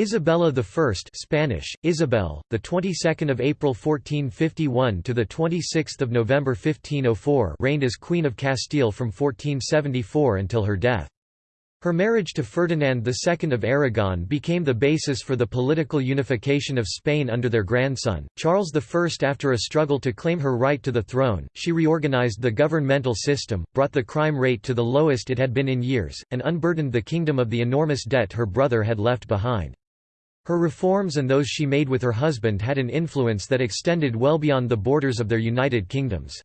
Isabella I Spanish Isabel the 22nd of April 1451 to the 26th of November 1504 reigned as Queen of Castile from 1474 until her death her marriage to Ferdinand II of Aragon became the basis for the political unification of Spain under their grandson, Charles I. After a struggle to claim her right to the throne, she reorganized the governmental system, brought the crime rate to the lowest it had been in years, and unburdened the kingdom of the enormous debt her brother had left behind. Her reforms and those she made with her husband had an influence that extended well beyond the borders of their united kingdoms.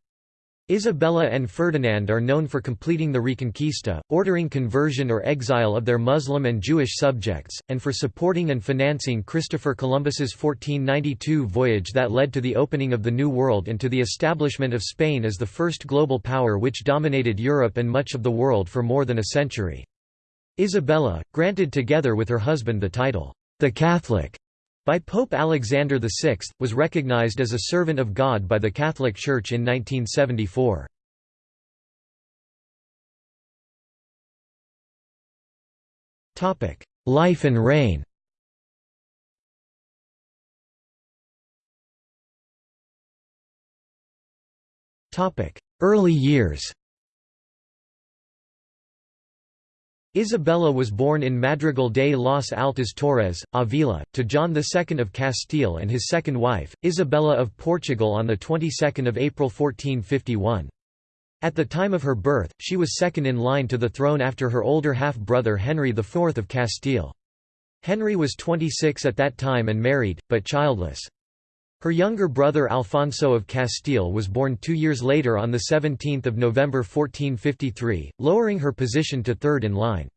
Isabella and Ferdinand are known for completing the Reconquista, ordering conversion or exile of their Muslim and Jewish subjects, and for supporting and financing Christopher Columbus's 1492 voyage that led to the opening of the New World and to the establishment of Spain as the first global power which dominated Europe and much of the world for more than a century. Isabella, granted together with her husband the title, the Catholic, by Pope Alexander VI, was recognized as a servant of God by the Catholic Church in 1974. Life and reign Early years Isabella was born in Madrigal de las Altas Torres, Avila, to John II of Castile and his second wife, Isabella of Portugal on the 22nd of April 1451. At the time of her birth, she was second in line to the throne after her older half-brother Henry IV of Castile. Henry was 26 at that time and married, but childless. Her younger brother Alfonso of Castile was born two years later on 17 November 1453, lowering her position to third in line.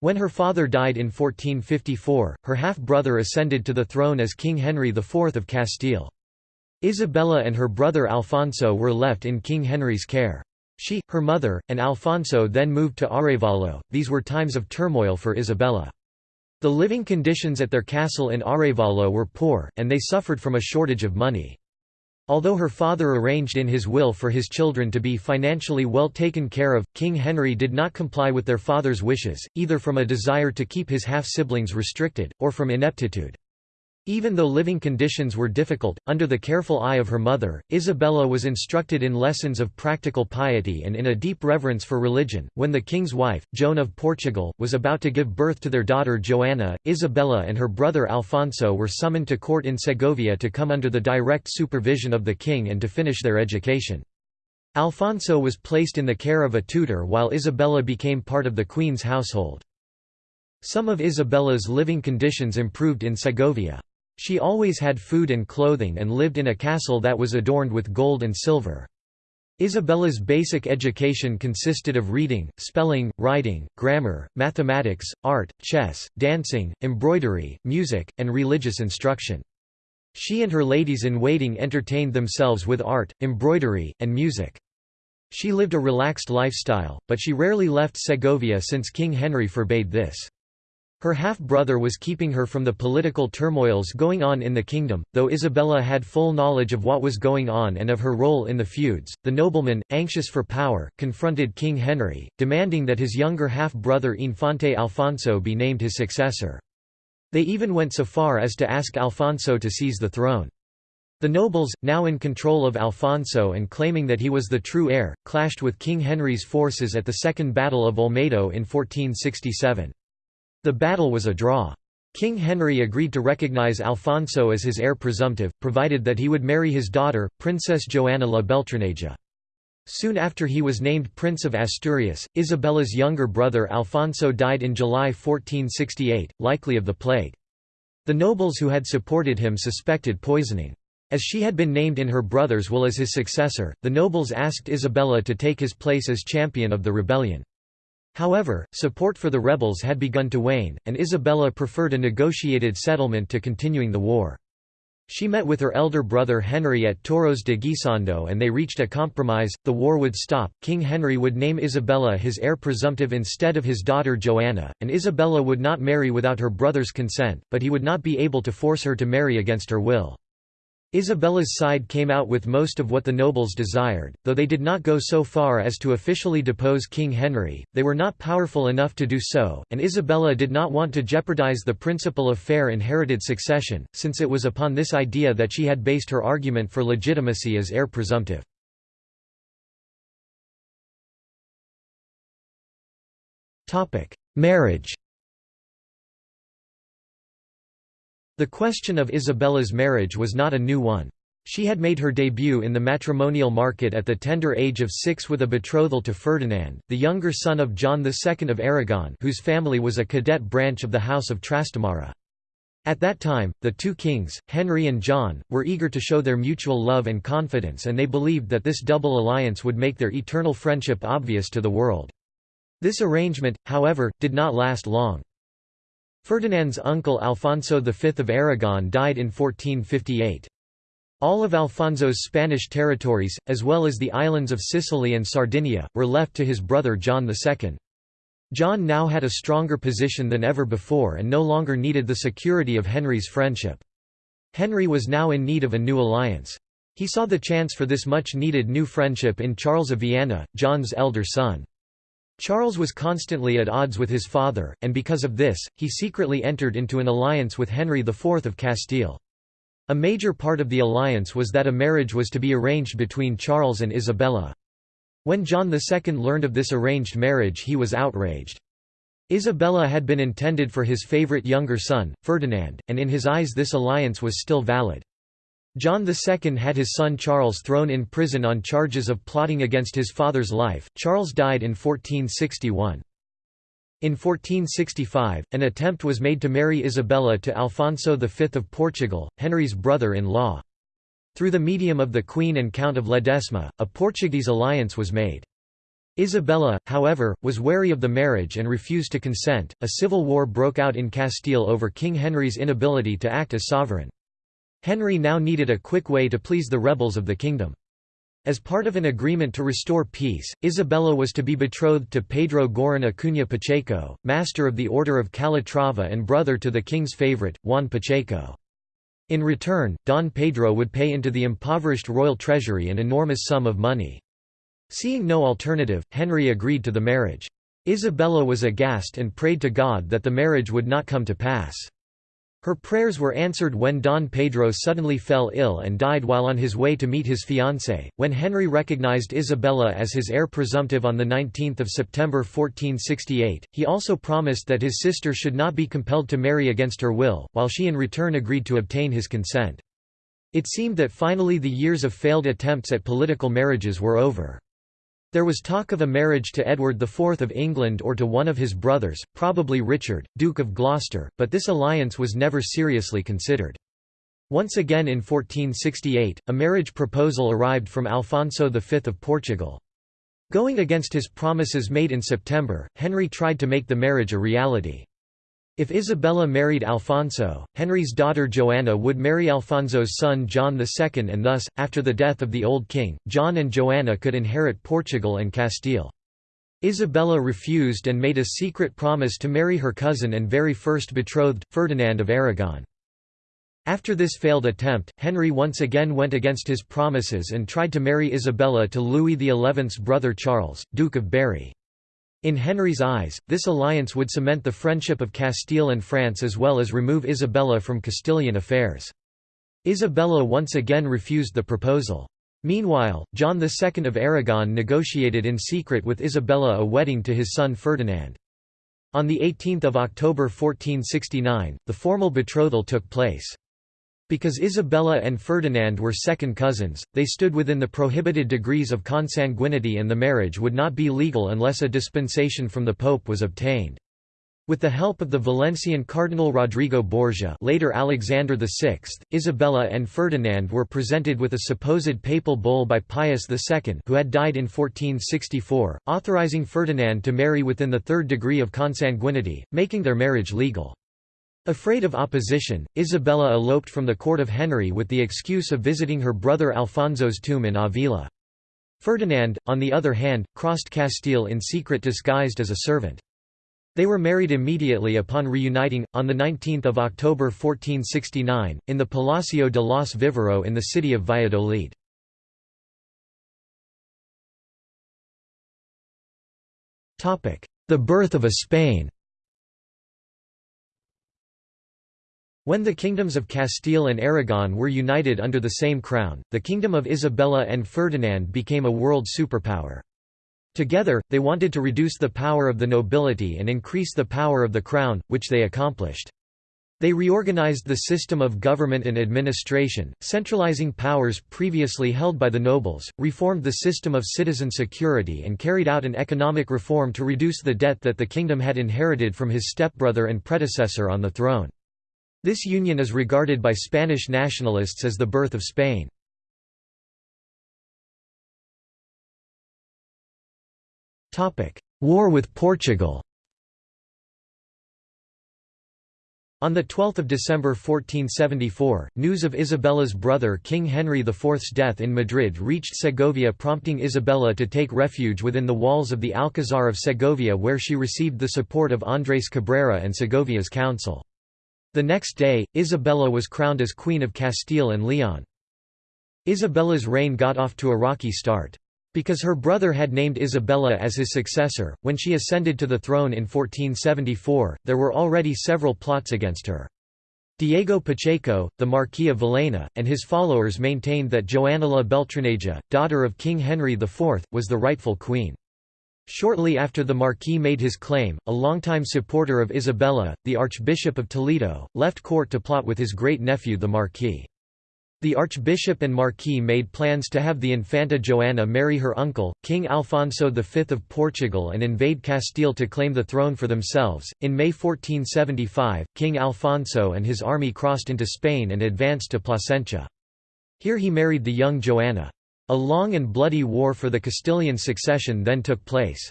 When her father died in 1454, her half-brother ascended to the throne as King Henry IV of Castile. Isabella and her brother Alfonso were left in King Henry's care. She, her mother, and Alfonso then moved to Arevalo. These were times of turmoil for Isabella. The living conditions at their castle in Arevalo were poor, and they suffered from a shortage of money. Although her father arranged in his will for his children to be financially well taken care of, King Henry did not comply with their father's wishes, either from a desire to keep his half-siblings restricted, or from ineptitude. Even though living conditions were difficult, under the careful eye of her mother, Isabella was instructed in lessons of practical piety and in a deep reverence for religion. When the king's wife, Joan of Portugal, was about to give birth to their daughter Joanna, Isabella and her brother Alfonso were summoned to court in Segovia to come under the direct supervision of the king and to finish their education. Alfonso was placed in the care of a tutor while Isabella became part of the queen's household. Some of Isabella's living conditions improved in Segovia. She always had food and clothing and lived in a castle that was adorned with gold and silver. Isabella's basic education consisted of reading, spelling, writing, grammar, mathematics, art, chess, dancing, embroidery, music, and religious instruction. She and her ladies-in-waiting entertained themselves with art, embroidery, and music. She lived a relaxed lifestyle, but she rarely left Segovia since King Henry forbade this. Her half-brother was keeping her from the political turmoils going on in the kingdom, though Isabella had full knowledge of what was going on and of her role in the feuds. The nobleman, anxious for power, confronted King Henry, demanding that his younger half-brother Infante Alfonso be named his successor. They even went so far as to ask Alfonso to seize the throne. The nobles, now in control of Alfonso and claiming that he was the true heir, clashed with King Henry's forces at the Second Battle of Olmedo in 1467. The battle was a draw. King Henry agreed to recognize Alfonso as his heir presumptive, provided that he would marry his daughter, Princess Joanna la Beltraneja. Soon after he was named Prince of Asturias, Isabella's younger brother Alfonso died in July 1468, likely of the plague. The nobles who had supported him suspected poisoning. As she had been named in her brother's will as his successor, the nobles asked Isabella to take his place as champion of the rebellion. However, support for the rebels had begun to wane, and Isabella preferred a negotiated settlement to continuing the war. She met with her elder brother Henry at Toros de Guisando and they reached a compromise, the war would stop, King Henry would name Isabella his heir presumptive instead of his daughter Joanna, and Isabella would not marry without her brother's consent, but he would not be able to force her to marry against her will. Isabella's side came out with most of what the nobles desired, though they did not go so far as to officially depose King Henry, they were not powerful enough to do so, and Isabella did not want to jeopardize the principle of fair inherited succession, since it was upon this idea that she had based her argument for legitimacy as heir presumptive. Marriage The question of Isabella's marriage was not a new one. She had made her debut in the matrimonial market at the tender age of six with a betrothal to Ferdinand, the younger son of John II of Aragon whose family was a cadet branch of the House of Trastamara. At that time, the two kings, Henry and John, were eager to show their mutual love and confidence and they believed that this double alliance would make their eternal friendship obvious to the world. This arrangement, however, did not last long. Ferdinand's uncle Alfonso V of Aragon died in 1458. All of Alfonso's Spanish territories, as well as the islands of Sicily and Sardinia, were left to his brother John II. John now had a stronger position than ever before and no longer needed the security of Henry's friendship. Henry was now in need of a new alliance. He saw the chance for this much-needed new friendship in Charles of Viana, John's elder son. Charles was constantly at odds with his father, and because of this, he secretly entered into an alliance with Henry IV of Castile. A major part of the alliance was that a marriage was to be arranged between Charles and Isabella. When John II learned of this arranged marriage he was outraged. Isabella had been intended for his favorite younger son, Ferdinand, and in his eyes this alliance was still valid. John II had his son Charles thrown in prison on charges of plotting against his father's life. Charles died in 1461. In 1465, an attempt was made to marry Isabella to Alfonso V of Portugal, Henry's brother-in-law. Through the medium of the Queen and Count of Ledesma, a Portuguese alliance was made. Isabella, however, was wary of the marriage and refused to consent. A civil war broke out in Castile over King Henry's inability to act as sovereign. Henry now needed a quick way to please the rebels of the kingdom. As part of an agreement to restore peace, Isabella was to be betrothed to Pedro Girón Acuña Pacheco, master of the Order of Calatrava and brother to the king's favorite, Juan Pacheco. In return, Don Pedro would pay into the impoverished royal treasury an enormous sum of money. Seeing no alternative, Henry agreed to the marriage. Isabella was aghast and prayed to God that the marriage would not come to pass. Her prayers were answered when Don Pedro suddenly fell ill and died while on his way to meet his fiancée. When Henry recognized Isabella as his heir presumptive on 19 September 1468, he also promised that his sister should not be compelled to marry against her will, while she in return agreed to obtain his consent. It seemed that finally the years of failed attempts at political marriages were over. There was talk of a marriage to Edward IV of England or to one of his brothers, probably Richard, Duke of Gloucester, but this alliance was never seriously considered. Once again in 1468, a marriage proposal arrived from Alfonso V of Portugal. Going against his promises made in September, Henry tried to make the marriage a reality. If Isabella married Alfonso, Henry's daughter Joanna would marry Alfonso's son John II and thus, after the death of the old king, John and Joanna could inherit Portugal and Castile. Isabella refused and made a secret promise to marry her cousin and very first betrothed, Ferdinand of Aragon. After this failed attempt, Henry once again went against his promises and tried to marry Isabella to Louis XI's brother Charles, Duke of Berry. In Henry's eyes, this alliance would cement the friendship of Castile and France as well as remove Isabella from Castilian affairs. Isabella once again refused the proposal. Meanwhile, John II of Aragon negotiated in secret with Isabella a wedding to his son Ferdinand. On 18 October 1469, the formal betrothal took place. Because Isabella and Ferdinand were second cousins, they stood within the prohibited degrees of consanguinity and the marriage would not be legal unless a dispensation from the Pope was obtained. With the help of the Valencian Cardinal Rodrigo Borgia later Alexander VI, Isabella and Ferdinand were presented with a supposed papal bull by Pius II who had died in 1464, authorizing Ferdinand to marry within the third degree of consanguinity, making their marriage legal. Afraid of opposition, Isabella eloped from the court of Henry with the excuse of visiting her brother Alfonso's tomb in Avila. Ferdinand, on the other hand, crossed Castile in secret disguised as a servant. They were married immediately upon reuniting, on 19 October 1469, in the Palacio de los Vivero in the city of Valladolid. The birth of a Spain When the kingdoms of Castile and Aragon were united under the same crown, the kingdom of Isabella and Ferdinand became a world superpower. Together, they wanted to reduce the power of the nobility and increase the power of the crown, which they accomplished. They reorganized the system of government and administration, centralizing powers previously held by the nobles, reformed the system of citizen security and carried out an economic reform to reduce the debt that the kingdom had inherited from his stepbrother and predecessor on the throne. This union is regarded by Spanish nationalists as the birth of Spain. War with Portugal On 12 December 1474, news of Isabella's brother King Henry IV's death in Madrid reached Segovia prompting Isabella to take refuge within the walls of the Alcazar of Segovia where she received the support of Andrés Cabrera and Segovia's council. The next day, Isabella was crowned as Queen of Castile and Leon. Isabella's reign got off to a rocky start. Because her brother had named Isabella as his successor, when she ascended to the throne in 1474, there were already several plots against her. Diego Pacheco, the Marquis of Villena, and his followers maintained that Joana la Beltraneja, daughter of King Henry IV, was the rightful queen. Shortly after the Marquis made his claim, a longtime supporter of Isabella, the Archbishop of Toledo, left court to plot with his great-nephew the Marquis. The archbishop and marquis made plans to have the Infanta Joana marry her uncle, King Alfonso V of Portugal and invade Castile to claim the throne for themselves. In May 1475, King Alfonso and his army crossed into Spain and advanced to Plasencia. Here he married the young Joana. A long and bloody war for the Castilian succession then took place.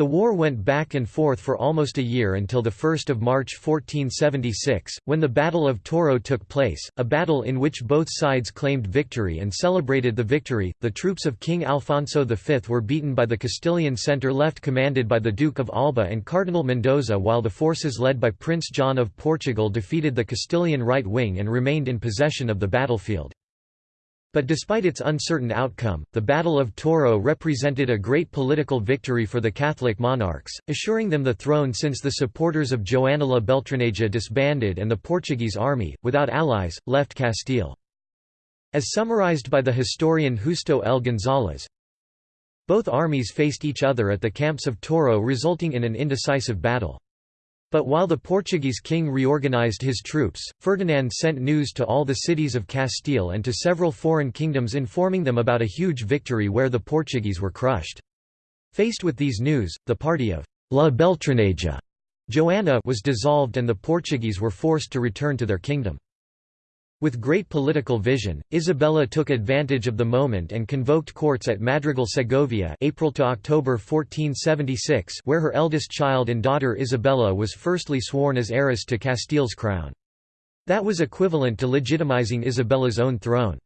The war went back and forth for almost a year until 1 March 1476, when the Battle of Toro took place, a battle in which both sides claimed victory and celebrated the victory. The troops of King Alfonso V were beaten by the Castilian centre left commanded by the Duke of Alba and Cardinal Mendoza while the forces led by Prince John of Portugal defeated the Castilian right wing and remained in possession of the battlefield. But despite its uncertain outcome, the Battle of Toro represented a great political victory for the Catholic monarchs, assuring them the throne since the supporters of Joana la Beltraneja disbanded and the Portuguese army, without allies, left Castile. As summarized by the historian Justo L. González, both armies faced each other at the camps of Toro resulting in an indecisive battle. But while the Portuguese king reorganized his troops, Ferdinand sent news to all the cities of Castile and to several foreign kingdoms informing them about a huge victory where the Portuguese were crushed. Faced with these news, the party of La Beltraneja Joanna was dissolved and the Portuguese were forced to return to their kingdom. With great political vision, Isabella took advantage of the moment and convoked courts at Madrigal Segovia April to October 1476 where her eldest child and daughter Isabella was firstly sworn as heiress to Castile's crown. That was equivalent to legitimizing Isabella's own throne.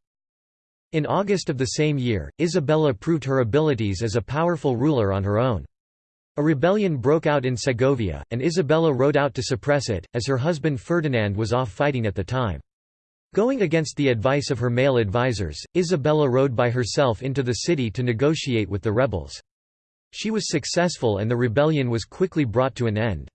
In August of the same year, Isabella proved her abilities as a powerful ruler on her own. A rebellion broke out in Segovia, and Isabella rode out to suppress it, as her husband Ferdinand was off fighting at the time. Going against the advice of her male advisers, Isabella rode by herself into the city to negotiate with the rebels. She was successful and the rebellion was quickly brought to an end.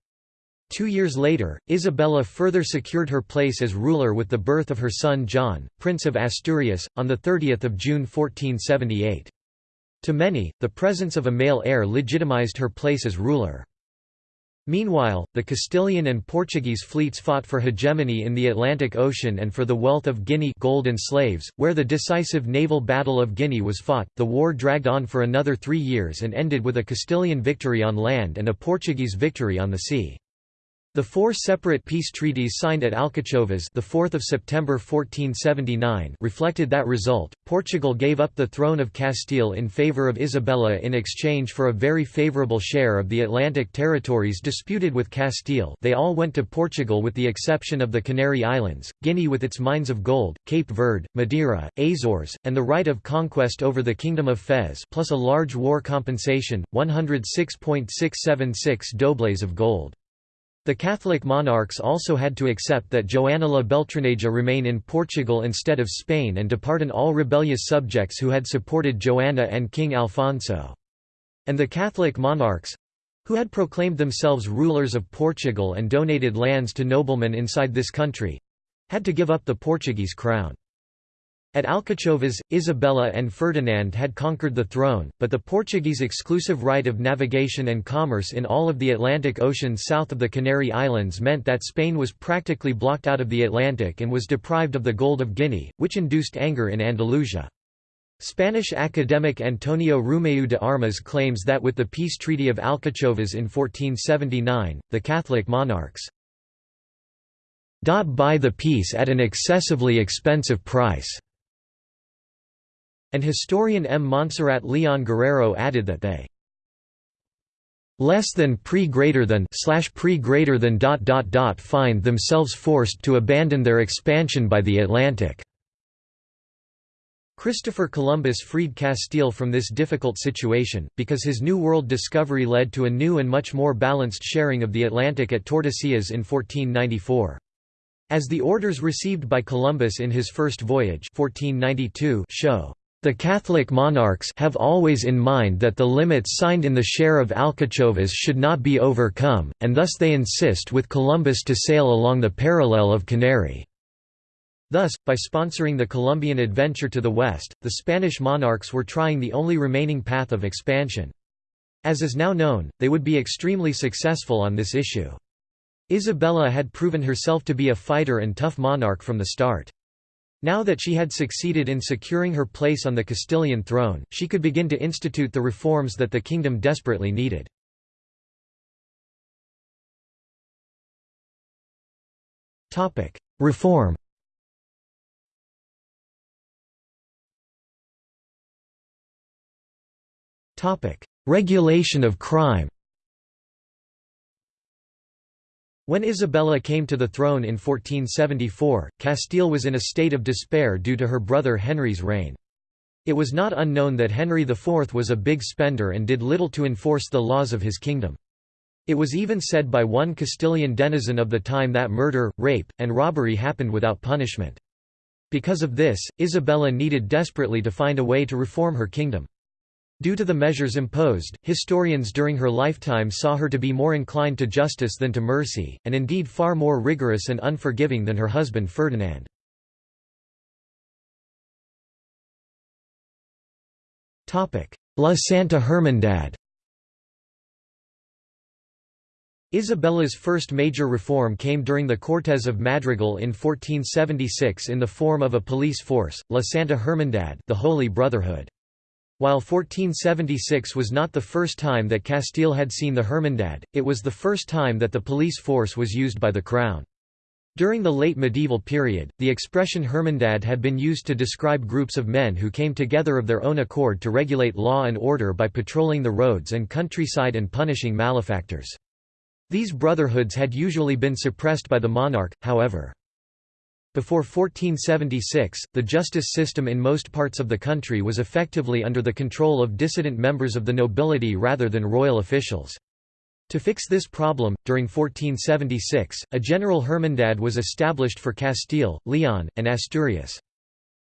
Two years later, Isabella further secured her place as ruler with the birth of her son John, Prince of Asturias, on 30 June 1478. To many, the presence of a male heir legitimized her place as ruler. Meanwhile, the Castilian and Portuguese fleets fought for hegemony in the Atlantic Ocean and for the wealth of Guinea gold and slaves, where the decisive naval Battle of Guinea was fought. The war dragged on for another three years and ended with a Castilian victory on land and a Portuguese victory on the sea. The four separate peace treaties signed at Alcachovas the 4th of September 1479 reflected that result. Portugal gave up the throne of Castile in favor of Isabella in exchange for a very favorable share of the Atlantic territories disputed with Castile. They all went to Portugal with the exception of the Canary Islands, Guinea with its mines of gold, Cape Verde, Madeira, Azores, and the right of conquest over the Kingdom of Fez, plus a large war compensation, 106.676 dobles of gold. The Catholic monarchs also had to accept that Joana la Beltraneja remain in Portugal instead of Spain and depardon all rebellious subjects who had supported Joanna and King Alfonso. And the Catholic monarchs—who had proclaimed themselves rulers of Portugal and donated lands to noblemen inside this country—had to give up the Portuguese crown. At Alcachovas, Isabella and Ferdinand had conquered the throne, but the Portuguese exclusive right of navigation and commerce in all of the Atlantic Ocean south of the Canary Islands meant that Spain was practically blocked out of the Atlantic and was deprived of the gold of Guinea, which induced anger in Andalusia. Spanish academic Antonio Rumeu de Armas claims that with the peace treaty of Alcachovas in 1479, the Catholic monarchs buy the peace at an excessively expensive price and historian M. Montserrat Leon Guerrero added that they less than pre greater than slash pre greater than dot dot dot find themselves forced to abandon their expansion by the Atlantic. Christopher Columbus freed Castile from this difficult situation, because his New World discovery led to a new and much more balanced sharing of the Atlantic at Tordesillas in 1494. As the orders received by Columbus in his first voyage 1492 show, the Catholic monarchs have always in mind that the limits signed in the share of Alcachovas should not be overcome, and thus they insist with Columbus to sail along the parallel of Canary. Thus, by sponsoring the Columbian adventure to the west, the Spanish monarchs were trying the only remaining path of expansion. As is now known, they would be extremely successful on this issue. Isabella had proven herself to be a fighter and tough monarch from the start. Now that she had succeeded in securing her place on the Castilian throne, she could begin to institute the reforms that the kingdom desperately needed. Reform Regulation of crime When Isabella came to the throne in 1474, Castile was in a state of despair due to her brother Henry's reign. It was not unknown that Henry IV was a big spender and did little to enforce the laws of his kingdom. It was even said by one Castilian denizen of the time that murder, rape, and robbery happened without punishment. Because of this, Isabella needed desperately to find a way to reform her kingdom. Due to the measures imposed, historians during her lifetime saw her to be more inclined to justice than to mercy, and indeed far more rigorous and unforgiving than her husband Ferdinand. La Santa Hermandad Isabella's first major reform came during the Cortes of Madrigal in 1476 in the form of a police force, La Santa Hermandad the Holy Brotherhood. While 1476 was not the first time that Castile had seen the Hermandad, it was the first time that the police force was used by the Crown. During the late medieval period, the expression Hermandad had been used to describe groups of men who came together of their own accord to regulate law and order by patrolling the roads and countryside and punishing malefactors. These brotherhoods had usually been suppressed by the monarch, however. Before 1476, the justice system in most parts of the country was effectively under the control of dissident members of the nobility rather than royal officials. To fix this problem, during 1476, a general hermandad was established for Castile, Leon, and Asturias.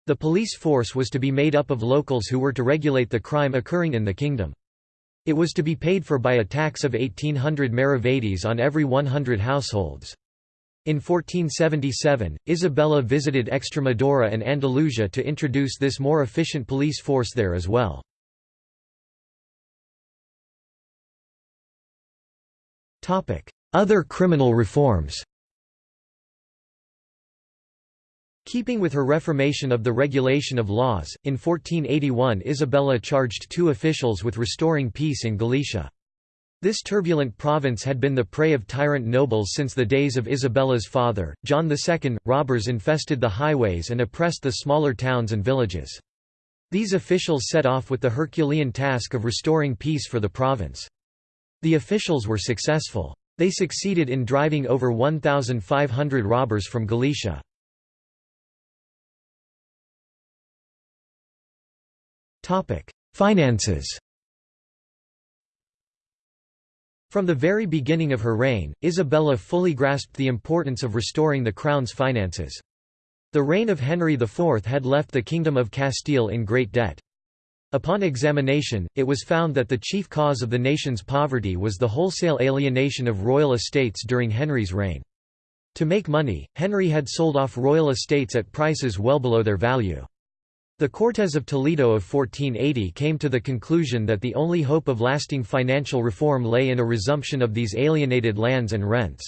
The police force was to be made up of locals who were to regulate the crime occurring in the kingdom. It was to be paid for by a tax of 1800 maravedis on every 100 households. In 1477, Isabella visited Extremadura and Andalusia to introduce this more efficient police force there as well. Other criminal reforms Keeping with her reformation of the regulation of laws, in 1481 Isabella charged two officials with restoring peace in Galicia. This turbulent province had been the prey of tyrant nobles since the days of Isabella's father, John II. Robbers infested the highways and oppressed the smaller towns and villages. These officials set off with the Herculean task of restoring peace for the province. The officials were successful. They succeeded in driving over 1,500 robbers from Galicia. Finances From the very beginning of her reign, Isabella fully grasped the importance of restoring the crown's finances. The reign of Henry IV had left the Kingdom of Castile in great debt. Upon examination, it was found that the chief cause of the nation's poverty was the wholesale alienation of royal estates during Henry's reign. To make money, Henry had sold off royal estates at prices well below their value. The Cortes of Toledo of 1480 came to the conclusion that the only hope of lasting financial reform lay in a resumption of these alienated lands and rents.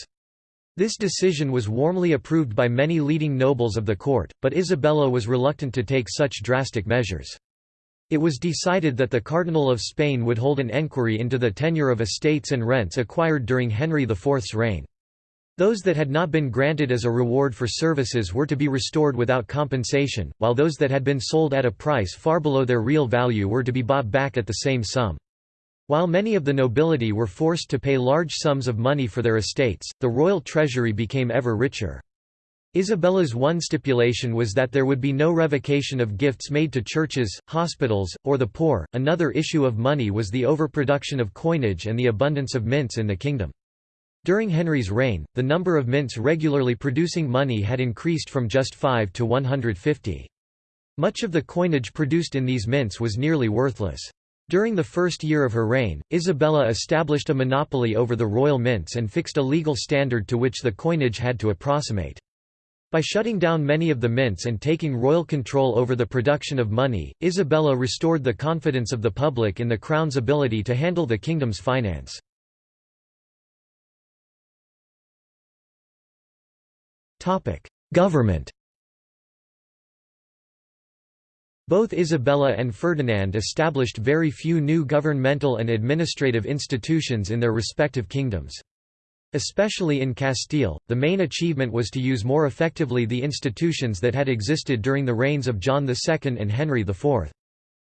This decision was warmly approved by many leading nobles of the court, but Isabella was reluctant to take such drastic measures. It was decided that the Cardinal of Spain would hold an enquiry into the tenure of estates and rents acquired during Henry IV's reign. Those that had not been granted as a reward for services were to be restored without compensation, while those that had been sold at a price far below their real value were to be bought back at the same sum. While many of the nobility were forced to pay large sums of money for their estates, the royal treasury became ever richer. Isabella's one stipulation was that there would be no revocation of gifts made to churches, hospitals, or the poor. Another issue of money was the overproduction of coinage and the abundance of mints in the kingdom. During Henry's reign, the number of mints regularly producing money had increased from just 5 to 150. Much of the coinage produced in these mints was nearly worthless. During the first year of her reign, Isabella established a monopoly over the royal mints and fixed a legal standard to which the coinage had to approximate. By shutting down many of the mints and taking royal control over the production of money, Isabella restored the confidence of the public in the crown's ability to handle the kingdom's finance. Government Both Isabella and Ferdinand established very few new governmental and administrative institutions in their respective kingdoms. Especially in Castile, the main achievement was to use more effectively the institutions that had existed during the reigns of John II and Henry IV.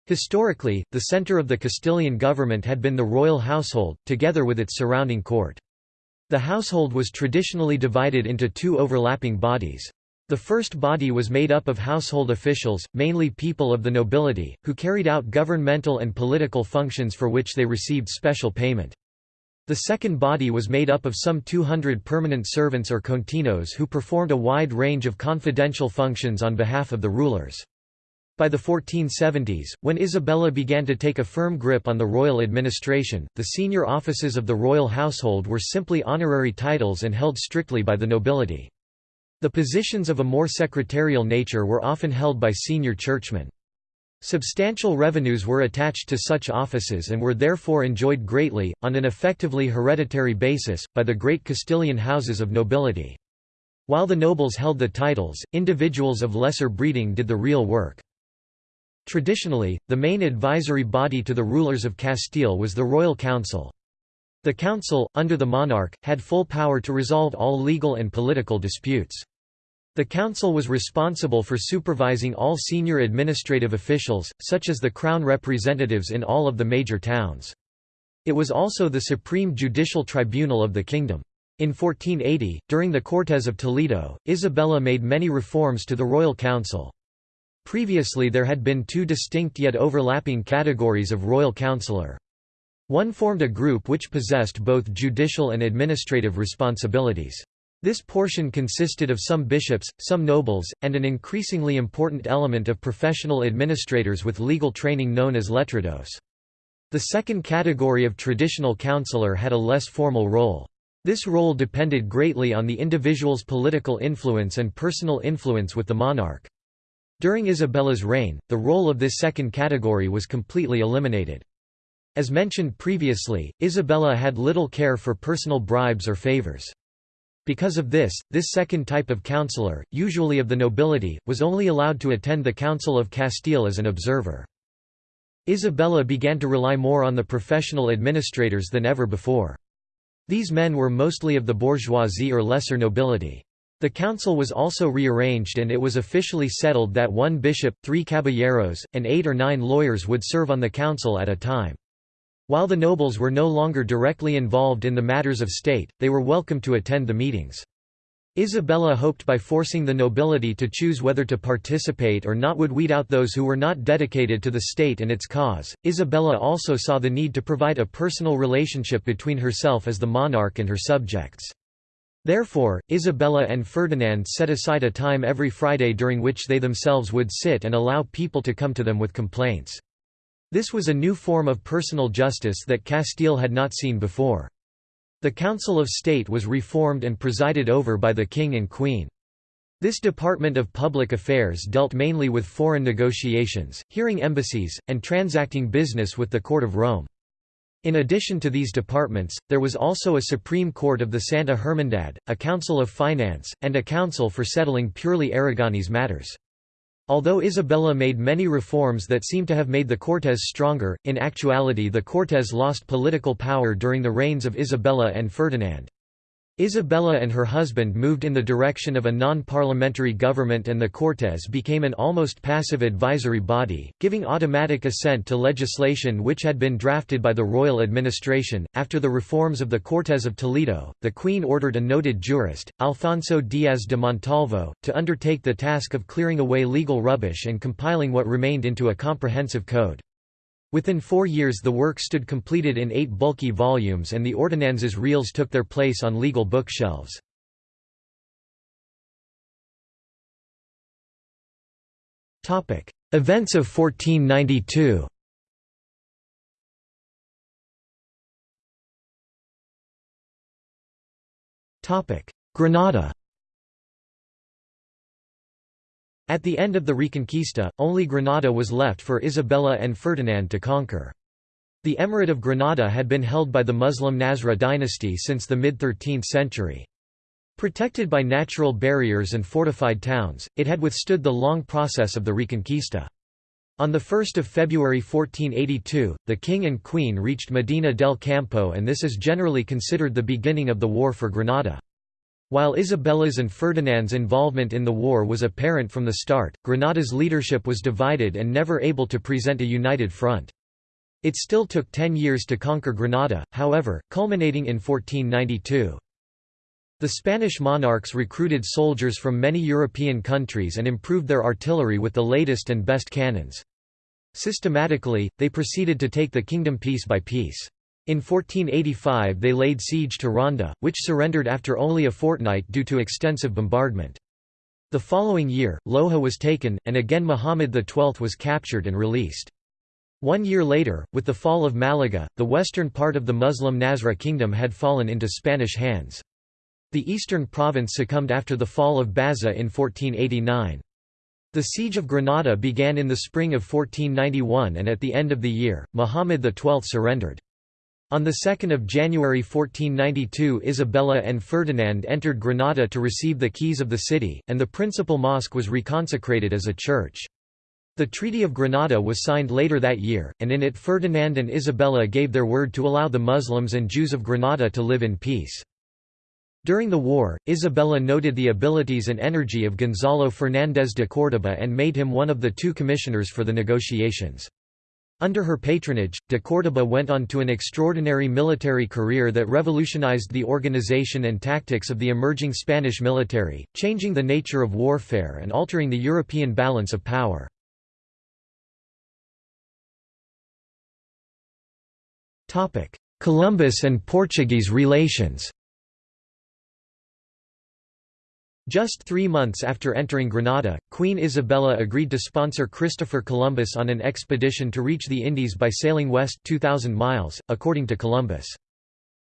Historically, the center of the Castilian government had been the royal household, together with its surrounding court. The household was traditionally divided into two overlapping bodies. The first body was made up of household officials, mainly people of the nobility, who carried out governmental and political functions for which they received special payment. The second body was made up of some 200 permanent servants or continos who performed a wide range of confidential functions on behalf of the rulers. By the 1470s, when Isabella began to take a firm grip on the royal administration, the senior offices of the royal household were simply honorary titles and held strictly by the nobility. The positions of a more secretarial nature were often held by senior churchmen. Substantial revenues were attached to such offices and were therefore enjoyed greatly, on an effectively hereditary basis, by the great Castilian houses of nobility. While the nobles held the titles, individuals of lesser breeding did the real work. Traditionally, the main advisory body to the rulers of Castile was the Royal Council. The council, under the monarch, had full power to resolve all legal and political disputes. The council was responsible for supervising all senior administrative officials, such as the crown representatives in all of the major towns. It was also the supreme judicial tribunal of the kingdom. In 1480, during the Cortes of Toledo, Isabella made many reforms to the royal council. Previously there had been two distinct yet overlapping categories of royal councillor. One formed a group which possessed both judicial and administrative responsibilities. This portion consisted of some bishops, some nobles, and an increasingly important element of professional administrators with legal training known as letrados. The second category of traditional councillor had a less formal role. This role depended greatly on the individual's political influence and personal influence with the monarch. During Isabella's reign, the role of this second category was completely eliminated. As mentioned previously, Isabella had little care for personal bribes or favors. Because of this, this second type of councillor, usually of the nobility, was only allowed to attend the Council of Castile as an observer. Isabella began to rely more on the professional administrators than ever before. These men were mostly of the bourgeoisie or lesser nobility. The council was also rearranged and it was officially settled that one bishop, three caballeros, and eight or nine lawyers would serve on the council at a time. While the nobles were no longer directly involved in the matters of state, they were welcome to attend the meetings. Isabella hoped by forcing the nobility to choose whether to participate or not would weed out those who were not dedicated to the state and its cause. Isabella also saw the need to provide a personal relationship between herself as the monarch and her subjects. Therefore, Isabella and Ferdinand set aside a time every Friday during which they themselves would sit and allow people to come to them with complaints. This was a new form of personal justice that Castile had not seen before. The Council of State was reformed and presided over by the king and queen. This department of public affairs dealt mainly with foreign negotiations, hearing embassies, and transacting business with the court of Rome. In addition to these departments, there was also a Supreme Court of the Santa Hermandad, a Council of Finance, and a council for settling purely Aragonese matters. Although Isabella made many reforms that seem to have made the Cortes stronger, in actuality the Cortes lost political power during the reigns of Isabella and Ferdinand. Isabella and her husband moved in the direction of a non-parliamentary government and the Cortes became an almost passive advisory body, giving automatic assent to legislation which had been drafted by the royal administration. After the reforms of the Cortes of Toledo, the Queen ordered a noted jurist, Alfonso Díaz de Montalvo, to undertake the task of clearing away legal rubbish and compiling what remained into a comprehensive code. Within four years the work stood completed in eight bulky volumes and the Ordenanzas Reales took their place on legal bookshelves. Events of 1492 Granada At the end of the Reconquista, only Granada was left for Isabella and Ferdinand to conquer. The Emirate of Granada had been held by the Muslim Nasrid dynasty since the mid-13th century. Protected by natural barriers and fortified towns, it had withstood the long process of the Reconquista. On 1 February 1482, the king and queen reached Medina del Campo and this is generally considered the beginning of the war for Granada. While Isabella's and Ferdinand's involvement in the war was apparent from the start, Granada's leadership was divided and never able to present a united front. It still took ten years to conquer Granada, however, culminating in 1492. The Spanish monarchs recruited soldiers from many European countries and improved their artillery with the latest and best cannons. Systematically, they proceeded to take the kingdom piece by piece. In 1485 they laid siege to Ronda, which surrendered after only a fortnight due to extensive bombardment. The following year, Loja was taken, and again Muhammad XII was captured and released. One year later, with the fall of Malaga, the western part of the Muslim Nasrid kingdom had fallen into Spanish hands. The eastern province succumbed after the fall of Baza in 1489. The siege of Granada began in the spring of 1491 and at the end of the year, Muhammad XII surrendered. On 2 January 1492 Isabella and Ferdinand entered Granada to receive the keys of the city, and the principal mosque was reconsecrated as a church. The Treaty of Granada was signed later that year, and in it Ferdinand and Isabella gave their word to allow the Muslims and Jews of Granada to live in peace. During the war, Isabella noted the abilities and energy of Gonzalo Fernández de Córdoba and made him one of the two commissioners for the negotiations. Under her patronage, de Córdoba went on to an extraordinary military career that revolutionized the organization and tactics of the emerging Spanish military, changing the nature of warfare and altering the European balance of power. Columbus and Portuguese relations Just three months after entering Granada, Queen Isabella agreed to sponsor Christopher Columbus on an expedition to reach the Indies by sailing west 2,000 miles, according to Columbus.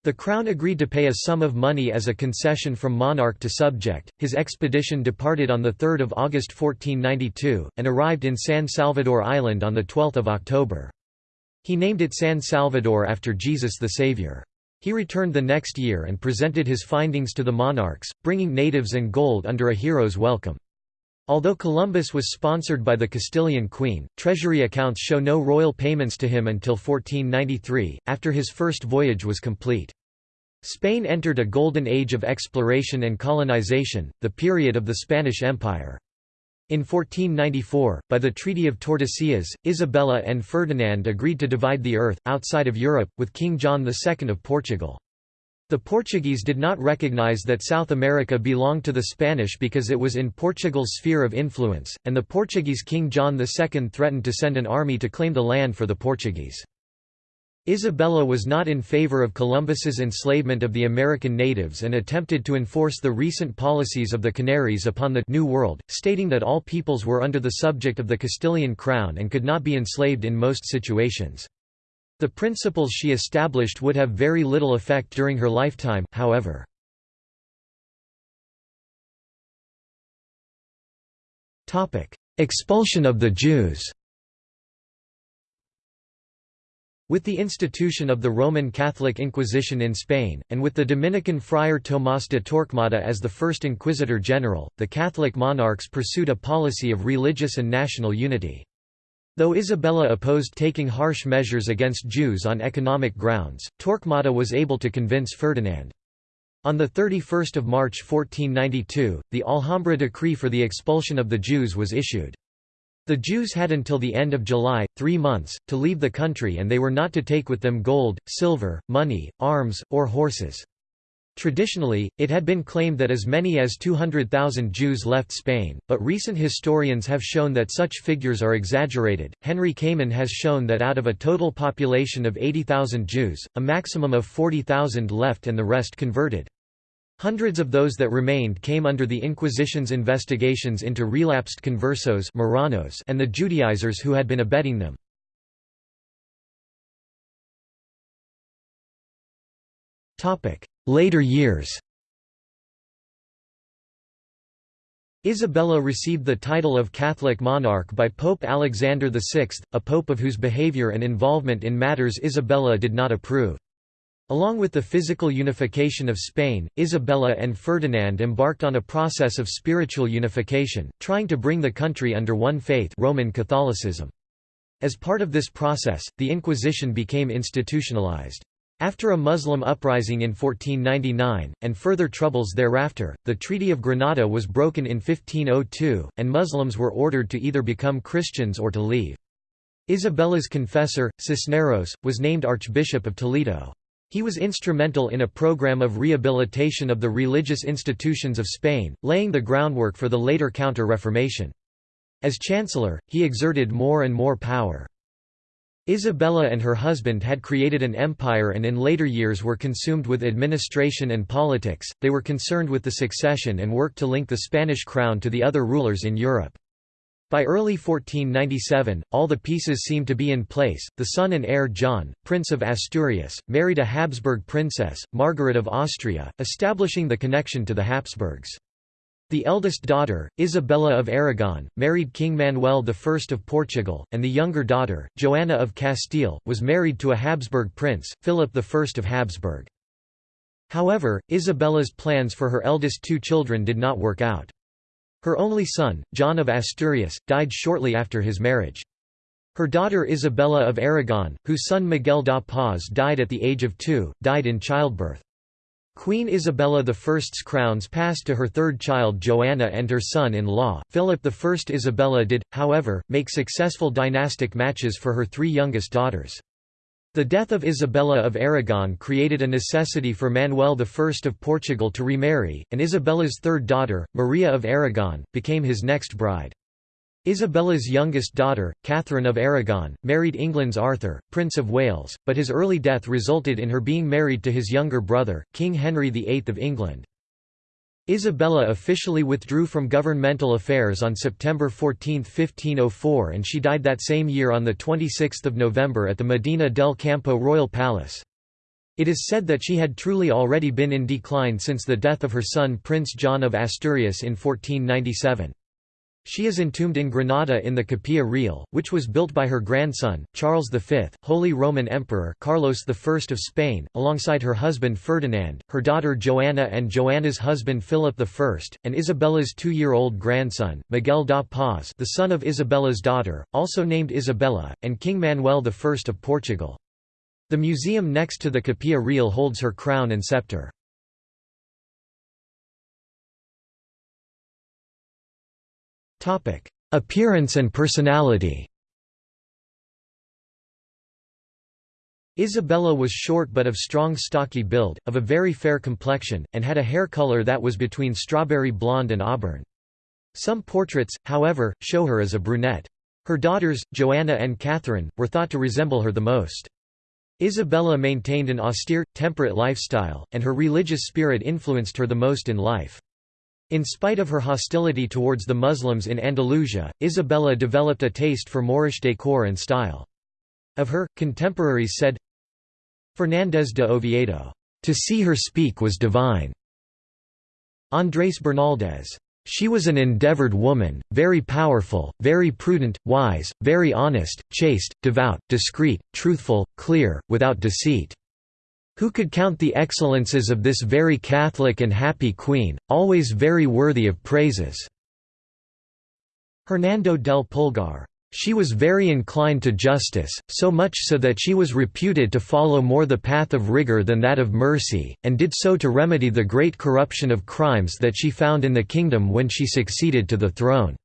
The Crown agreed to pay a sum of money as a concession from monarch to subject. His expedition departed on 3 August 1492, and arrived in San Salvador Island on 12 October. He named it San Salvador after Jesus the Savior. He returned the next year and presented his findings to the monarchs, bringing natives and gold under a hero's welcome. Although Columbus was sponsored by the Castilian queen, treasury accounts show no royal payments to him until 1493, after his first voyage was complete. Spain entered a golden age of exploration and colonization, the period of the Spanish Empire. In 1494, by the Treaty of Tordesillas, Isabella and Ferdinand agreed to divide the earth, outside of Europe, with King John II of Portugal. The Portuguese did not recognize that South America belonged to the Spanish because it was in Portugal's sphere of influence, and the Portuguese King John II threatened to send an army to claim the land for the Portuguese. Isabella was not in favor of Columbus's enslavement of the American natives and attempted to enforce the recent policies of the Canaries upon the New World, stating that all peoples were under the subject of the Castilian crown and could not be enslaved in most situations. The principles she established would have very little effect during her lifetime, however. Expulsion of the Jews With the institution of the Roman Catholic Inquisition in Spain, and with the Dominican friar Tomás de Torquemada as the first inquisitor general, the Catholic monarchs pursued a policy of religious and national unity. Though Isabella opposed taking harsh measures against Jews on economic grounds, Torquemada was able to convince Ferdinand. On 31 March 1492, the Alhambra decree for the expulsion of the Jews was issued. The Jews had until the end of July, three months, to leave the country and they were not to take with them gold, silver, money, arms, or horses. Traditionally, it had been claimed that as many as 200,000 Jews left Spain, but recent historians have shown that such figures are exaggerated. Henry Kamen has shown that out of a total population of 80,000 Jews, a maximum of 40,000 left and the rest converted. Hundreds of those that remained came under the Inquisition's investigations into relapsed conversos Marranos and the Judaizers who had been abetting them. Later years Isabella received the title of Catholic monarch by Pope Alexander VI, a pope of whose behavior and involvement in matters Isabella did not approve. Along with the physical unification of Spain, Isabella and Ferdinand embarked on a process of spiritual unification, trying to bring the country under one faith Roman Catholicism. As part of this process, the Inquisition became institutionalized. After a Muslim uprising in 1499, and further troubles thereafter, the Treaty of Granada was broken in 1502, and Muslims were ordered to either become Christians or to leave. Isabella's confessor, Cisneros, was named Archbishop of Toledo. He was instrumental in a program of rehabilitation of the religious institutions of Spain, laying the groundwork for the later Counter-Reformation. As chancellor, he exerted more and more power. Isabella and her husband had created an empire and in later years were consumed with administration and politics, they were concerned with the succession and worked to link the Spanish crown to the other rulers in Europe. By early 1497, all the pieces seemed to be in place. The son and heir John, Prince of Asturias, married a Habsburg princess, Margaret of Austria, establishing the connection to the Habsburgs. The eldest daughter, Isabella of Aragon, married King Manuel I of Portugal, and the younger daughter, Joanna of Castile, was married to a Habsburg prince, Philip I of Habsburg. However, Isabella's plans for her eldest two children did not work out. Her only son, John of Asturias, died shortly after his marriage. Her daughter Isabella of Aragon, whose son Miguel da Paz died at the age of two, died in childbirth. Queen Isabella I's crowns passed to her third child Joanna and her son-in-law, Philip I. Isabella did, however, make successful dynastic matches for her three youngest daughters. The death of Isabella of Aragon created a necessity for Manuel I of Portugal to remarry, and Isabella's third daughter, Maria of Aragon, became his next bride. Isabella's youngest daughter, Catherine of Aragon, married England's Arthur, Prince of Wales, but his early death resulted in her being married to his younger brother, King Henry VIII of England. Isabella officially withdrew from governmental affairs on September 14, 1504 and she died that same year on 26 November at the Medina del Campo Royal Palace. It is said that she had truly already been in decline since the death of her son Prince John of Asturias in 1497. She is entombed in Granada in the Capilla Real, which was built by her grandson, Charles V, Holy Roman Emperor Carlos I of Spain, alongside her husband Ferdinand, her daughter Joanna and Joanna's husband Philip I, and Isabella's two-year-old grandson, Miguel da Paz the son of Isabella's daughter, also named Isabella, and King Manuel I of Portugal. The museum next to the Capilla Real holds her crown and scepter. Appearance and personality Isabella was short but of strong stocky build, of a very fair complexion, and had a hair color that was between strawberry blonde and auburn. Some portraits, however, show her as a brunette. Her daughters, Joanna and Catherine, were thought to resemble her the most. Isabella maintained an austere, temperate lifestyle, and her religious spirit influenced her the most in life. In spite of her hostility towards the Muslims in Andalusia, Isabella developed a taste for Moorish decor and style. Of her, contemporaries said, Fernández de Oviedo, "...to see her speak was divine." Andrés Bernaldez, "...she was an endeavored woman, very powerful, very prudent, wise, very honest, chaste, devout, discreet, truthful, clear, without deceit." Who could count the excellences of this very Catholic and happy Queen, always very worthy of praises?" Hernando del Pulgar. She was very inclined to justice, so much so that she was reputed to follow more the path of rigor than that of mercy, and did so to remedy the great corruption of crimes that she found in the kingdom when she succeeded to the throne.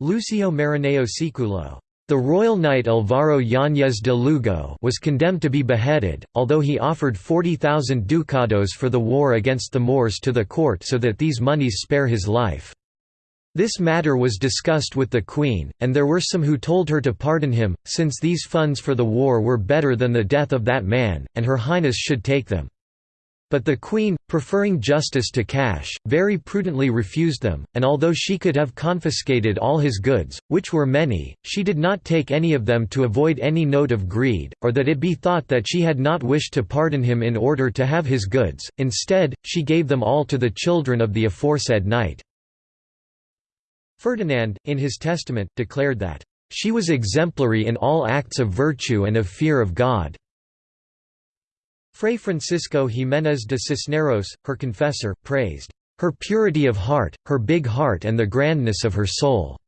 Lucio Marineo Siculo the royal knight Álvaro Yáñez de Lugo was condemned to be beheaded, although he offered 40,000 ducados for the war against the Moors to the court so that these monies spare his life. This matter was discussed with the Queen, and there were some who told her to pardon him, since these funds for the war were better than the death of that man, and Her Highness should take them. But the Queen, preferring justice to cash, very prudently refused them, and although she could have confiscated all his goods, which were many, she did not take any of them to avoid any note of greed, or that it be thought that she had not wished to pardon him in order to have his goods, instead, she gave them all to the children of the aforesaid knight. Ferdinand, in his testament, declared that, "...she was exemplary in all acts of virtue and of fear of God." Fray Francisco Jiménez de Cisneros, her confessor, praised her purity of heart, her big heart and the grandness of her soul.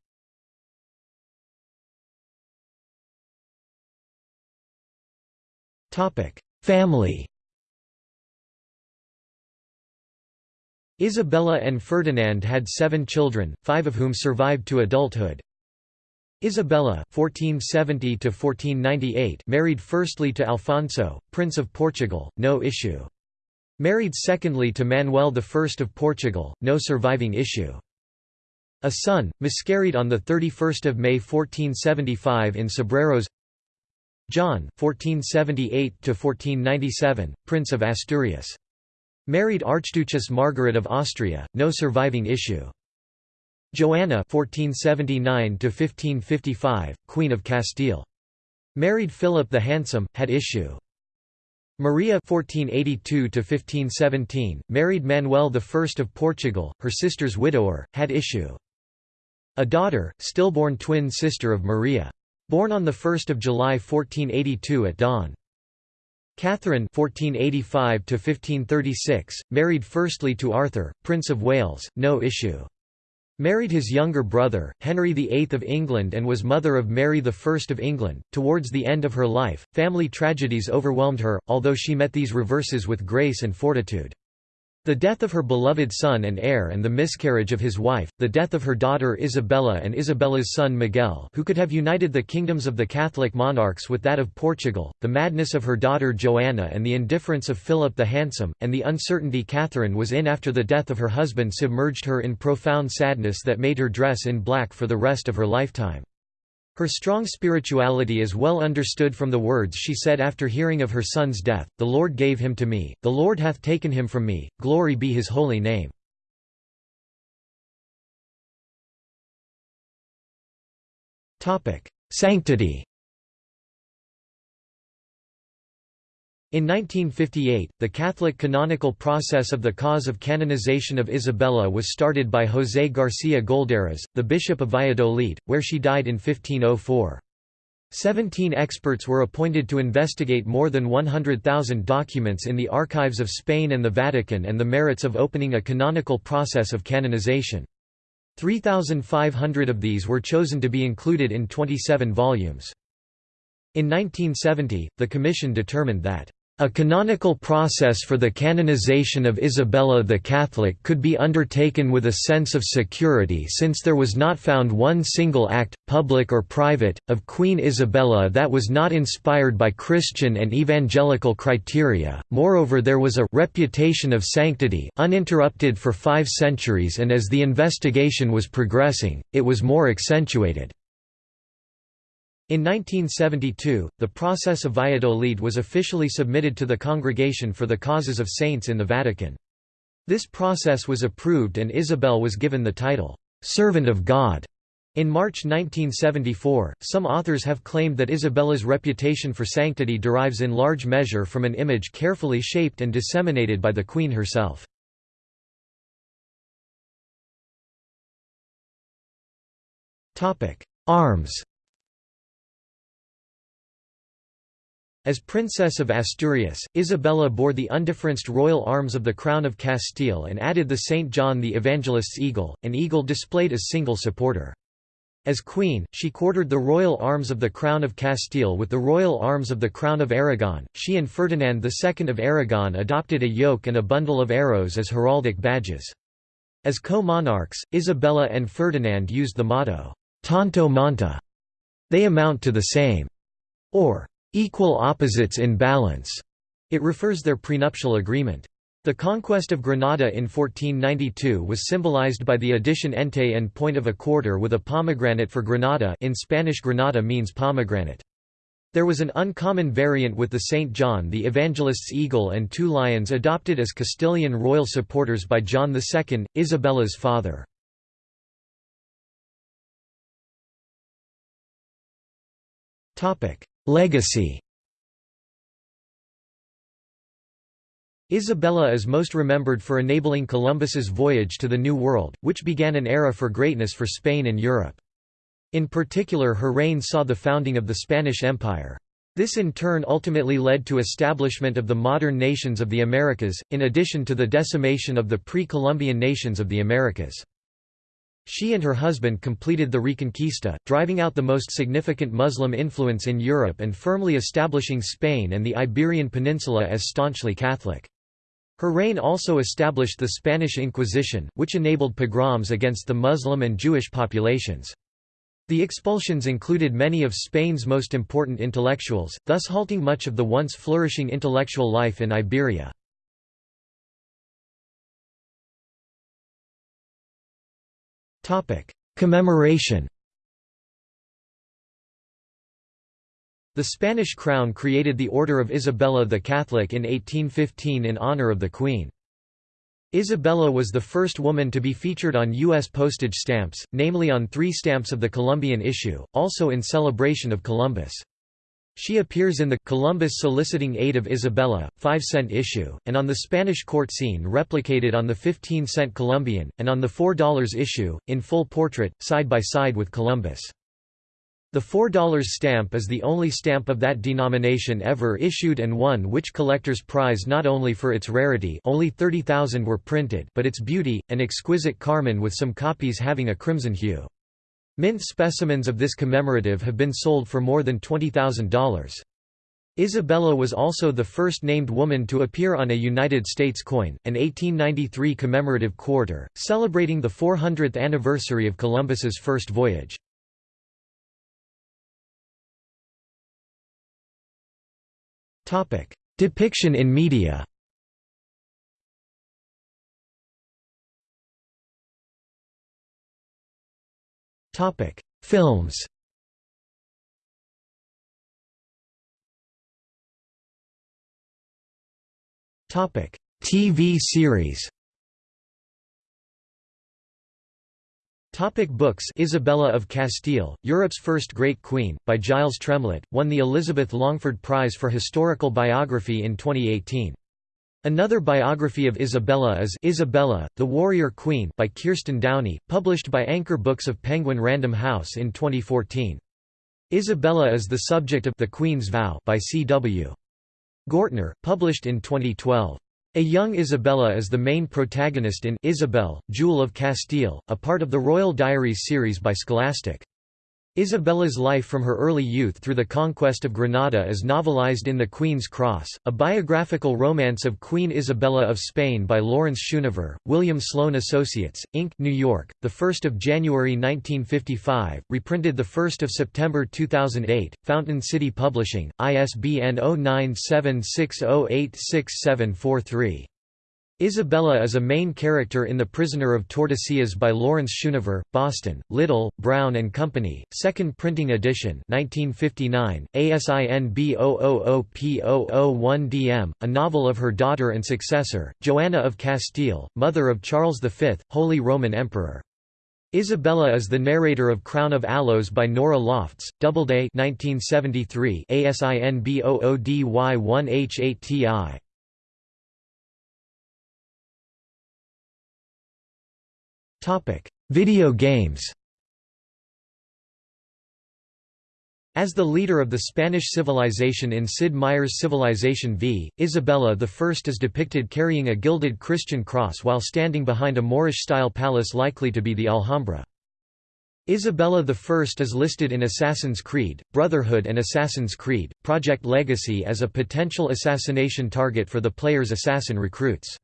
Family Isabella and Ferdinand had seven children, five of whom survived to adulthood. Isabella (1470–1498) married firstly to Alfonso, Prince of Portugal, no issue. Married secondly to Manuel I of Portugal, no surviving issue. A son, miscarried on 31 May 1475 in Cebreros John (1478–1497), Prince of Asturias. Married Archduchess Margaret of Austria, no surviving issue. Joanna (1479–1555), Queen of Castile. Married Philip the Handsome, had issue. Maria (1482–1517), married Manuel I of Portugal, her sister's widower, had issue. A daughter, stillborn twin sister of Maria. Born on 1 July 1482 at dawn. Catherine (1485–1536), married firstly to Arthur, Prince of Wales, no issue. Married his younger brother, Henry VIII of England and was mother of Mary I of England. Towards the end of her life, family tragedies overwhelmed her, although she met these reverses with grace and fortitude. The death of her beloved son and heir and the miscarriage of his wife, the death of her daughter Isabella and Isabella's son Miguel who could have united the kingdoms of the Catholic monarchs with that of Portugal, the madness of her daughter Joanna and the indifference of Philip the Handsome, and the uncertainty Catherine was in after the death of her husband submerged her in profound sadness that made her dress in black for the rest of her lifetime. Her strong spirituality is well understood from the words she said after hearing of her son's death, The Lord gave him to me, the Lord hath taken him from me, glory be his holy name. Sanctity In 1958, the Catholic canonical process of the cause of canonization of Isabella was started by José García Goldáraz, the Bishop of Valladolid, where she died in 1504. Seventeen experts were appointed to investigate more than 100,000 documents in the archives of Spain and the Vatican and the merits of opening a canonical process of canonization. 3,500 of these were chosen to be included in 27 volumes. In 1970, the Commission determined that a canonical process for the canonization of Isabella the Catholic could be undertaken with a sense of security since there was not found one single act, public or private, of Queen Isabella that was not inspired by Christian and evangelical criteria, moreover there was a «reputation of sanctity» uninterrupted for five centuries and as the investigation was progressing, it was more accentuated. In 1972, the process of Valladolid was officially submitted to the Congregation for the Causes of Saints in the Vatican. This process was approved and Isabel was given the title, "'Servant of God' In March 1974, some authors have claimed that Isabella's reputation for sanctity derives in large measure from an image carefully shaped and disseminated by the Queen herself. Arms As Princess of Asturias, Isabella bore the undifferenced royal arms of the Crown of Castile and added the St. John the Evangelist's eagle, an eagle displayed as single supporter. As queen, she quartered the royal arms of the Crown of Castile with the royal arms of the Crown of Aragon. She and Ferdinand II of Aragon adopted a yoke and a bundle of arrows as heraldic badges. As co-monarchs, Isabella and Ferdinand used the motto, Tanto monta. They amount to the same, or equal opposites in balance. It refers their prenuptial agreement. The conquest of Granada in 1492 was symbolized by the addition enté en point of a quarter with a pomegranate for Granada in Spanish Granada means pomegranate. There was an uncommon variant with the St. John the Evangelist's eagle and two lions adopted as Castilian royal supporters by John II, Isabella's father. Legacy Isabella is most remembered for enabling Columbus's voyage to the New World, which began an era for greatness for Spain and Europe. In particular her reign saw the founding of the Spanish Empire. This in turn ultimately led to establishment of the modern nations of the Americas, in addition to the decimation of the pre-Columbian nations of the Americas. She and her husband completed the Reconquista, driving out the most significant Muslim influence in Europe and firmly establishing Spain and the Iberian Peninsula as staunchly Catholic. Her reign also established the Spanish Inquisition, which enabled pogroms against the Muslim and Jewish populations. The expulsions included many of Spain's most important intellectuals, thus halting much of the once flourishing intellectual life in Iberia. Commemoration The Spanish crown created the Order of Isabella the Catholic in 1815 in honor of the Queen. Isabella was the first woman to be featured on U.S. postage stamps, namely on three stamps of the Columbian issue, also in celebration of Columbus. She appears in the Columbus Soliciting Aid of Isabella, 5-cent issue, and on the Spanish court scene replicated on the 15-cent Columbian, and on the $4 issue, in full portrait, side by side with Columbus. The $4 stamp is the only stamp of that denomination ever issued and one which collectors prize not only for its rarity only 30,000 were printed but its beauty, an exquisite carmine with some copies having a crimson hue. Mint specimens of this commemorative have been sold for more than $20,000. Isabella was also the first named woman to appear on a United States coin, an 1893 commemorative quarter, celebrating the 400th anniversary of Columbus's first voyage. Depiction in media Topic: Films. Topic: TV series. Topic books Isabella of Castile, Europe's First Great Queen, by Giles Tremlett, won the Elizabeth Longford Prize for Historical Biography in 2018. Another biography of Isabella is Isabella, the Warrior Queen by Kirsten Downey, published by Anchor Books of Penguin Random House in 2014. Isabella is the subject of The Queen's Vow by C.W. Gortner, published in 2012. A young Isabella is the main protagonist in Isabel, Jewel of Castile, a part of the Royal Diaries series by Scholastic. Isabella's life from her early youth through the conquest of Granada is novelized in The Queen's Cross, a biographical romance of Queen Isabella of Spain by Lawrence Schoonover, William Sloane Associates, Inc., New York, 1 January 1955, reprinted 1 September 2008, Fountain City Publishing, ISBN 0976086743. Isabella is a main character in The Prisoner of Tordesillas by Lawrence Schoonover, Boston, Little, Brown and Company, second printing edition 1959, ASIN B000P001DM, a novel of her daughter and successor, Joanna of Castile, mother of Charles V, Holy Roman Emperor. Isabella is the narrator of Crown of Aloes by Norah Lofts, Doubleday 1973, ASIN B00DY1H8TI. Video games As the leader of the Spanish civilization in Sid Meier's Civilization V, Isabella I is depicted carrying a gilded Christian cross while standing behind a Moorish-style palace likely to be the Alhambra. Isabella I is listed in Assassin's Creed, Brotherhood and Assassin's Creed, Project Legacy as a potential assassination target for the player's assassin recruits.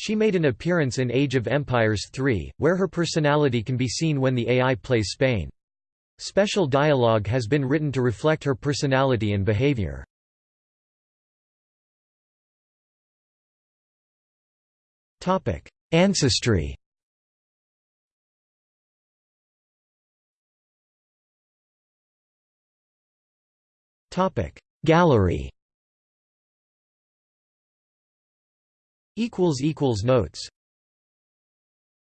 She made an appearance in Age of Empires 3, where her personality can be seen when the AI plays Spain. Special dialogue has been written to reflect her personality and behavior. Ancestry Gallery Notes